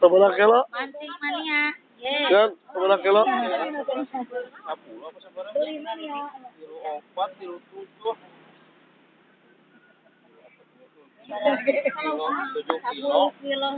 Sebelah kilo. Mancing mania. Kan, sebelah kilo. Sepuluh apa iya. sebelah? Iya. Tiru empat, tiru tujuh. Kilo Tujuh kilo.